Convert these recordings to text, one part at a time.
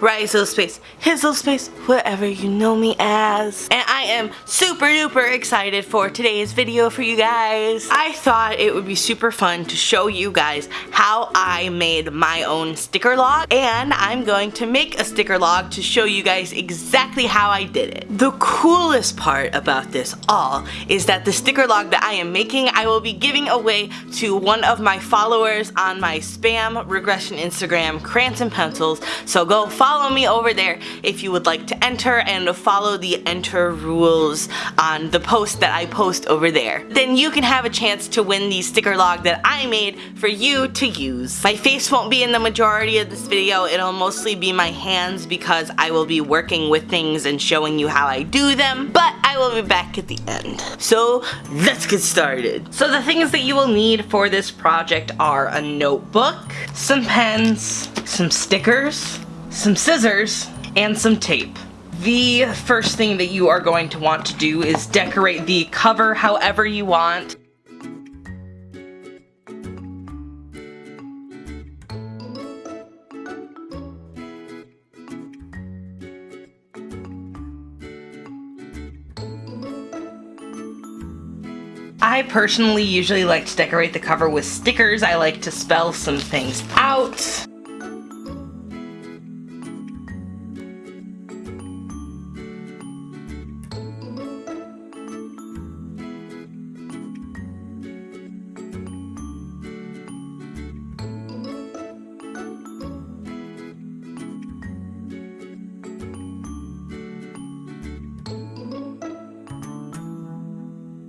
Little Space, Little Space, whatever you know me as. And I am super duper excited for today's video for you guys. I thought it would be super fun to show you guys how I made my own sticker log and I'm going to make a sticker log to show you guys exactly how I did it. The coolest part about this all is that the sticker log that I am making I will be giving away to one of my followers on my spam regression Instagram, Crayons and Pencils, so go follow follow me over there if you would like to enter and follow the enter rules on the post that I post over there. Then you can have a chance to win the sticker log that I made for you to use. My face won't be in the majority of this video, it'll mostly be my hands because I will be working with things and showing you how I do them, but I will be back at the end. So let's get started. So the things that you will need for this project are a notebook, some pens, some stickers, some scissors, and some tape. The first thing that you are going to want to do is decorate the cover however you want. I personally usually like to decorate the cover with stickers. I like to spell some things out.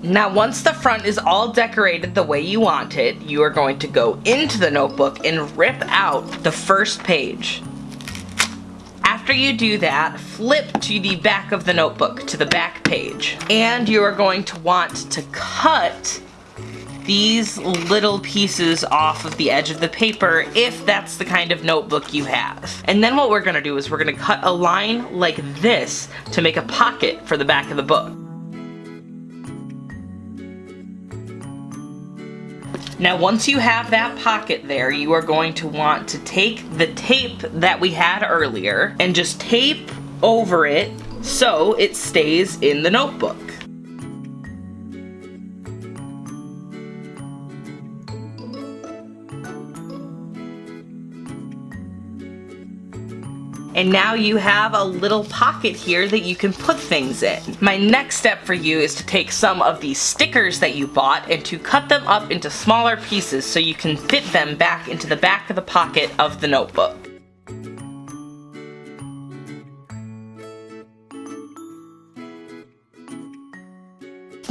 Now once the front is all decorated the way you want it, you are going to go into the notebook and rip out the first page. After you do that, flip to the back of the notebook, to the back page. And you are going to want to cut these little pieces off of the edge of the paper if that's the kind of notebook you have. And then what we're going to do is we're going to cut a line like this to make a pocket for the back of the book. Now once you have that pocket there, you are going to want to take the tape that we had earlier and just tape over it so it stays in the notebook. And now you have a little pocket here that you can put things in. My next step for you is to take some of these stickers that you bought and to cut them up into smaller pieces so you can fit them back into the back of the pocket of the notebook.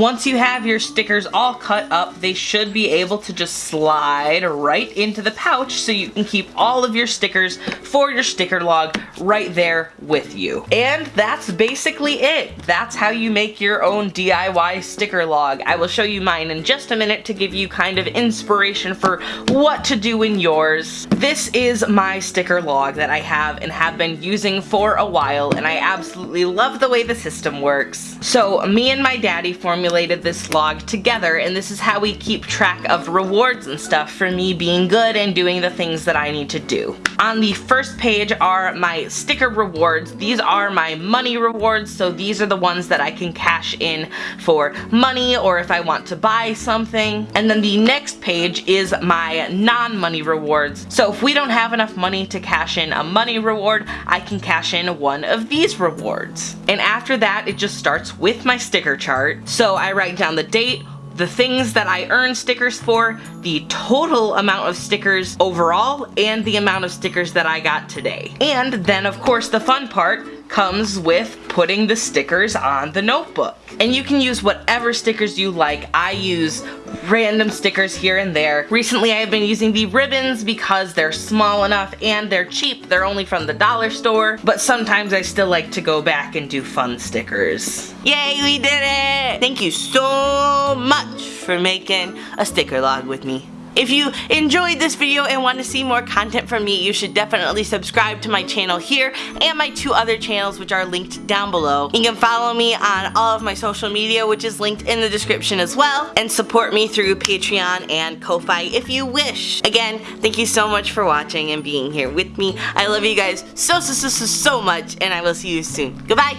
Once you have your stickers all cut up, they should be able to just slide right into the pouch so you can keep all of your stickers for your sticker log right there with you. And that's basically it. That's how you make your own DIY sticker log. I will show you mine in just a minute to give you kind of inspiration for what to do in yours. This is my sticker log that I have and have been using for a while and I absolutely love the way the system works. So me and my daddy formulated this log together and this is how we keep track of rewards and stuff for me being good and doing the things that I need to do. On the first page are my sticker rewards. These are my money rewards so these are the ones that I can cash in for money or if I want to buy something. And then the next page is my non-money rewards. So if we don't have enough money to cash in a money reward, I can cash in one of these rewards. And after that, it just starts with my sticker chart. So I write down the date, the things that I earn stickers for, the total amount of stickers overall, and the amount of stickers that I got today. And then of course the fun part comes with putting the stickers on the notebook. And you can use whatever stickers you like. I use random stickers here and there. Recently I've been using the ribbons because they're small enough and they're cheap. They're only from the dollar store, but sometimes I still like to go back and do fun stickers. Yay, we did it! Thank you so much for making a sticker log with me. If you enjoyed this video and want to see more content from me, you should definitely subscribe to my channel here and my two other channels which are linked down below. You can follow me on all of my social media which is linked in the description as well and support me through Patreon and Ko-Fi if you wish. Again, thank you so much for watching and being here with me. I love you guys so so so so so much and I will see you soon. Goodbye!